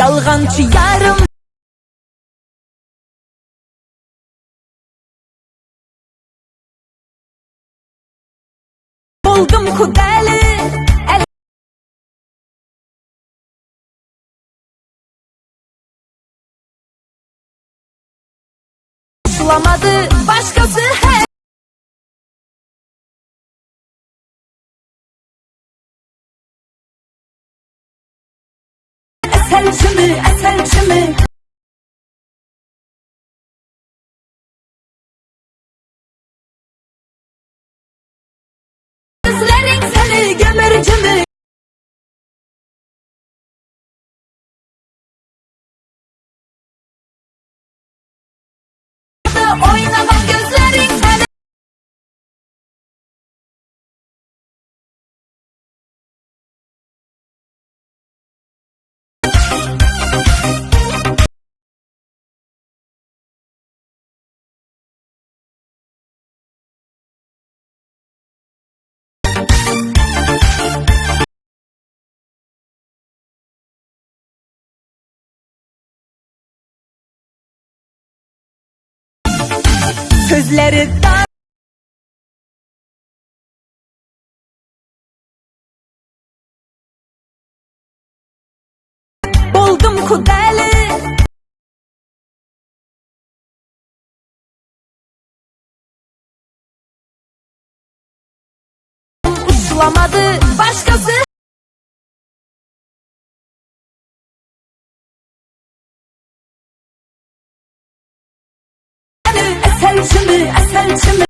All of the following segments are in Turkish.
Yalğancı yarım Oldum ku dəli Sulamadı başqa Eselci mi, eselci mi? Gözlerin seni gömürcü mü? Oynamak Sözleri dar Buldum kudeli. Uçlamadı başkası Asal çimi, asal çimi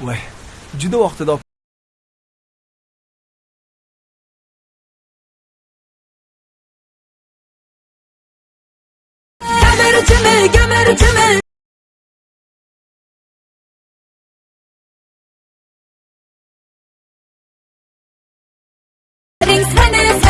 voy juda vaqtida? Seni